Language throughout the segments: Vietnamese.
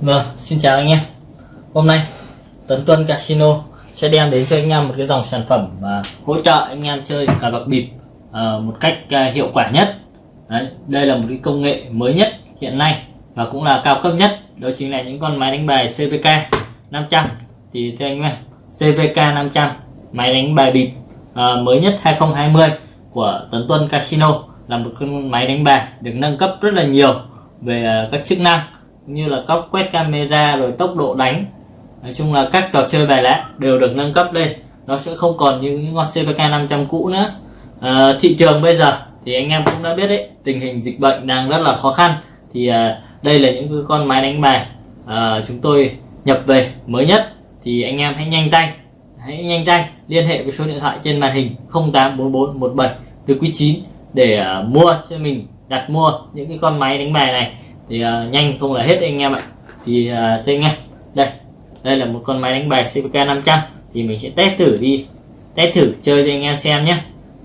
Vâng, xin chào anh em. Hôm nay Tấn Tuân Casino sẽ đem đến cho anh em một cái dòng sản phẩm và hỗ trợ anh em chơi cờ bạc bịp à, một cách à, hiệu quả nhất. Đấy, Đây là một cái công nghệ mới nhất hiện nay và cũng là cao cấp nhất. Đó chính là những con máy đánh bài CVK 500 thì thưa anh em CVK 500 máy đánh bài bịp à, mới nhất 2020 của Tấn Tuân Casino là một con máy đánh bài được nâng cấp rất là nhiều về à, các chức năng như là cóc quét camera rồi tốc độ đánh. Nói chung là các trò chơi bài lá đều được nâng cấp lên. Nó sẽ không còn như những con CVK 500 cũ nữa. À, thị trường bây giờ thì anh em cũng đã biết đấy tình hình dịch bệnh đang rất là khó khăn. Thì à, đây là những con máy đánh bài à, chúng tôi nhập về mới nhất. Thì anh em hãy nhanh tay hãy nhanh tay liên hệ với số điện thoại trên màn hình 084417 từ quý 9 để à, mua cho mình đặt mua những cái con máy đánh bài này thì uh, nhanh không là hết anh em ạ. Thì à, uh, cho anh em đây đây là một con máy đánh bài CVK 500 thì mình sẽ test thử đi. Test thử chơi cho anh em xem nhé.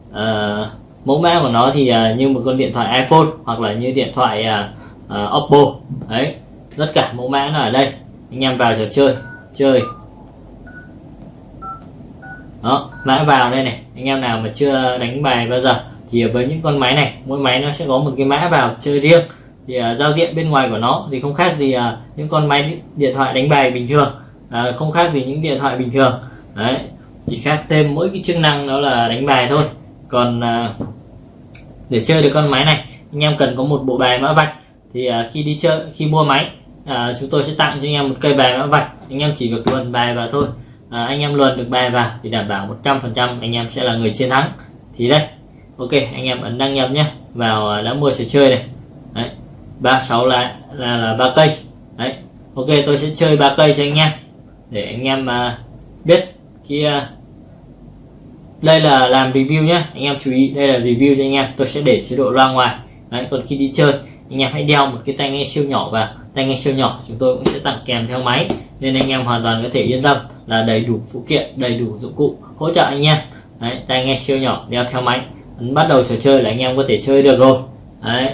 Uh, mẫu mã của nó thì uh, như một con điện thoại iPhone hoặc là như điện thoại uh, uh, Oppo. Đấy tất cả mẫu mã nó ở đây. Anh em vào trò chơi chơi. Đó mã vào đây này. Anh em nào mà chưa đánh bài bao giờ thì với những con máy này mỗi máy nó sẽ có một cái mã vào chơi riêng thì uh, giao diện bên ngoài của nó thì không khác gì uh, những con máy điện thoại đánh bài bình thường. Uh, không khác gì những điện thoại bình thường. Đấy chỉ khác thêm mỗi cái chức năng đó là đánh bài thôi. Còn uh, để chơi được con máy này anh em cần có một bộ bài mã vạch. Thì uh, khi đi chơi khi mua máy uh, chúng tôi sẽ tặng cho anh em một cây bài mã vạch. Anh em chỉ việc luồn bài vào thôi. À, anh em luồn được bài vào thì đảm bảo 100% anh em sẽ là người chiến thắng. Thì đây ok anh em ấn đăng nhập nhé vào đã mua sẽ chơi này. Đấy. 36 là là là ba cây. Đấy ok tôi sẽ chơi ba cây cho anh em để anh em uh, biết kia uh, à, đây là làm review nhé anh em chú ý đây là review cho anh em tôi sẽ để chế độ loa ngoài. Đấy còn khi đi chơi anh em hãy đeo một cái tai nghe siêu nhỏ vào. Tai nghe siêu nhỏ chúng tôi cũng sẽ tặng kèm theo máy nên anh em hoàn toàn có thể yên tâm là đầy đủ phụ kiện đầy đủ dụng cụ hỗ trợ anh em. Đấy tai nghe siêu nhỏ đeo theo máy. Bắt đầu trò chơi là anh em có thể chơi được rồi. Đấy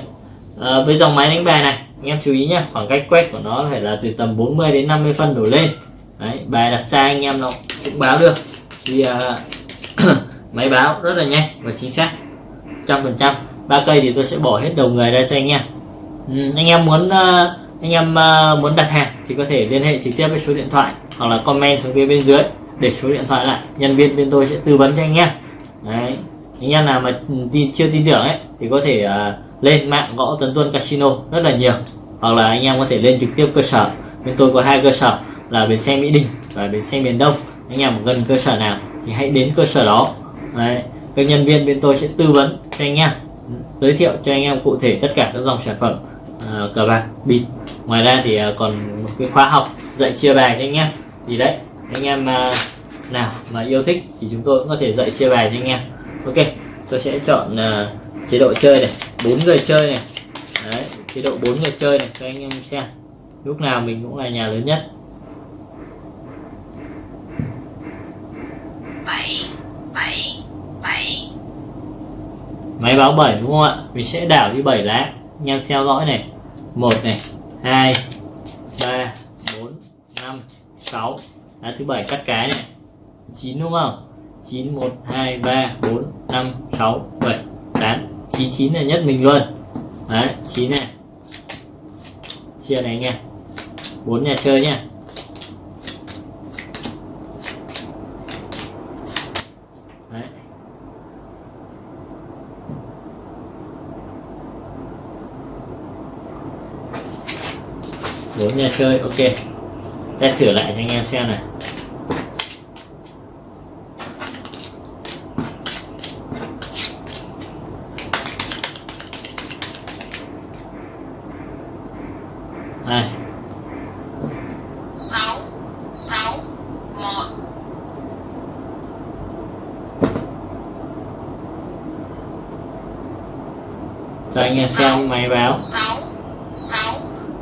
à, với dòng máy đánh bài này anh em chú ý nhé khoảng cách quét của nó phải là từ tầm 40 đến 50 phân đổ lên. Đấy bài đặt xa anh em nó cũng báo được. Thì uh, máy báo rất là nhanh và chính xác trăm phần trăm. Ba cây thì tôi sẽ bỏ hết đầu người ra cho anh em. Ừ, anh em muốn uh, anh em uh, muốn đặt hàng thì có thể liên hệ trực tiếp với số điện thoại hoặc là comment xuống phía bên dưới để số điện thoại lại. Nhân viên bên tôi sẽ tư vấn cho anh em. Đấy anh em nào mà tin, chưa tin tưởng ấy thì có thể uh, lên mạng gõ tấn tuân casino rất là nhiều. Hoặc là anh em có thể lên trực tiếp cơ sở. Bên tôi có hai cơ sở là bến xe mỹ đình và bến xe miền đông. Anh em gần cơ sở nào thì hãy đến cơ sở đó. Đấy các nhân viên bên tôi sẽ tư vấn cho anh em giới thiệu cho anh em cụ thể tất cả các dòng sản phẩm uh, cờ bạc bịp. Ngoài ra thì uh, còn một cái khóa học dạy chia bài cho anh em. Thì đấy anh em uh, nào mà yêu thích thì chúng tôi cũng có thể dạy chia bài cho anh em. Ok tôi sẽ chọn uh, chế độ chơi này bốn người chơi này. Đấy chế độ bốn người chơi này cho anh em xem. Lúc nào mình cũng là nhà lớn nhất. 7 7 7 máy báo 7 đúng không ạ? Mình sẽ đảo đi 7 lá. Anh em theo dõi này. Một này hai ba bốn năm sáu. Lá thứ bảy cắt cái này. 9 đúng không? 9 1 2 3 4 5 6 7 8 99 là nhất mình luôn. Đấy 9 này. Chia này anh em 4 nhà chơi nha. Đấy. Bốn nhà chơi, ok. Test thử lại cho anh em xem này đây sáu sáu một cho anh em xem máy báo.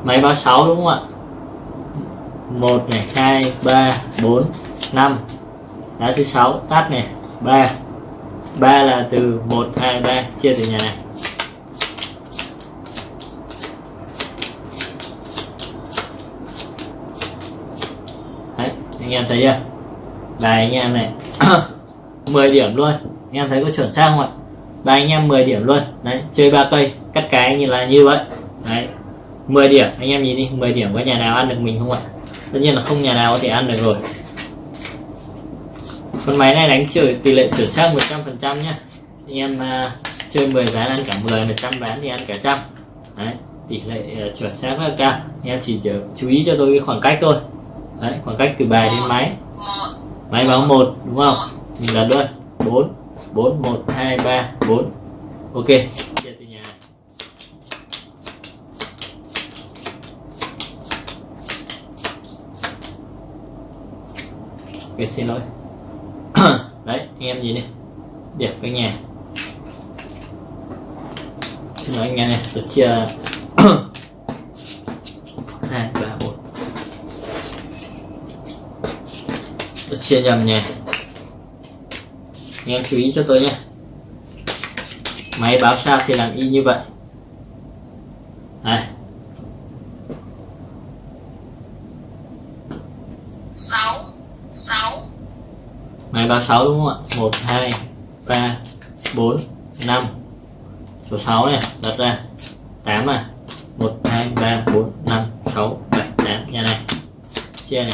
Máy báo 6 đúng không ạ? Một này, hai, ba, bốn, năm. Lá thứ sáu, tắt này. Ba. Ba là từ một, hai, ba. Chia từ nhà này. Anh em thấy chưa? Bài anh em này. 10 điểm luôn. Anh em thấy có chuẩn xác không ạ? Bài anh em 10 điểm luôn. Đấy chơi ba cây cắt cái như là như vậy. Đấy 10 điểm. Anh em nhìn đi 10 điểm có nhà nào ăn được mình không ạ? Tất nhiên là không nhà nào có thể ăn được rồi. Con máy này đánh chơi tỷ lệ chuẩn xác 100% nhá. Anh em uh, chơi 10 ván ăn cả 10 100 ván thì ăn cả trăm. Đấy tỷ lệ uh, chuẩn xác rất cao. Anh em chỉ chú ý cho tôi cái khoảng cách thôi. Đấy khoảng cách từ bài đến máy. máy báo một đúng không? mình là luôn. Bốn bốn, một, hai, ba, bốn. Ok, chia từ nhà. Ok, xin lỗi. Đấy, anh em nhìn đi. Đẹp cái nhà. Xin lỗi anh em này tôi chia. Hai, ba, bốn. Tôi chia nhầm nhà anh em chú ý cho tôi nhé. Máy báo sao thì làm y như vậy. Đây, sáu sáu. Máy báo 6 đúng không ạ? 1 2 3 4 5 số 6 này đặt ra. 8 à 1 2 3 4 5 6 7 8 nhà này. Chia này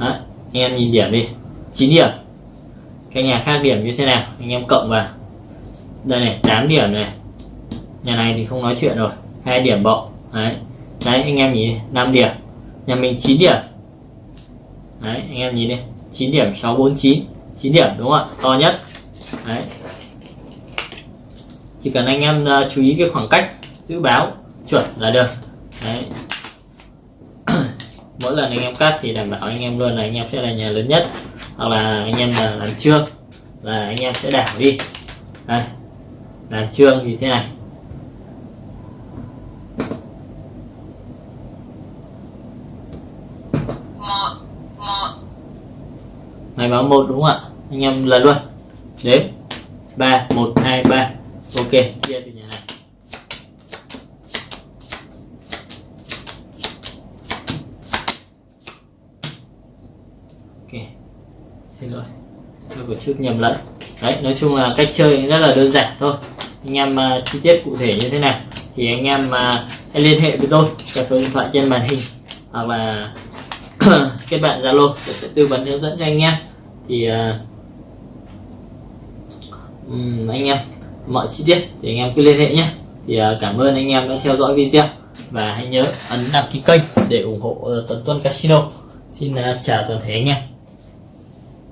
Đấy, anh em nhìn điểm đi. 9 điểm. Cái nhà khác điểm như thế nào? Anh em cộng vào. Đây này 8 điểm này. Nhà này thì không nói chuyện rồi. Hai điểm bộ đấy. Đấy anh em nhìn 5 điểm. Nhà mình 9 điểm. Đấy anh em nhìn đi. 9 điểm 649 9 điểm đúng không ạ? To nhất. Đấy. Chỉ cần anh em à, chú ý cái khoảng cách giữ báo chuẩn là được. Đấy mỗi lần anh em cắt thì đảm bảo anh em luôn là anh em sẽ là nhà lớn nhất hoặc là anh em là làm trương là anh em sẽ đảo đi. Đây làm trương như thế này. Một một. Máy báo một đúng không ạ? Anh em lần luôn. Đếm. Ba một hai ba. Ok chia từ nhà này ok xin lỗi. Tôi có chút nhầm lẫn. Đấy nói chung là cách chơi rất là đơn giản thôi. Anh em uh, chi tiết cụ thể như thế nào thì anh em uh, hãy liên hệ với tôi qua số điện thoại trên màn hình hoặc là kết bạn zalo tôi sẽ tư vấn hướng dẫn cho anh em. Thì uh, um, anh em mọi chi tiết thì anh em cứ liên hệ nhé. Thì uh, cảm ơn anh em đã theo dõi video và hãy nhớ ấn đăng ký kênh để ủng hộ uh, Tuấn Tuân Casino. Xin uh, chào toàn thể anh em.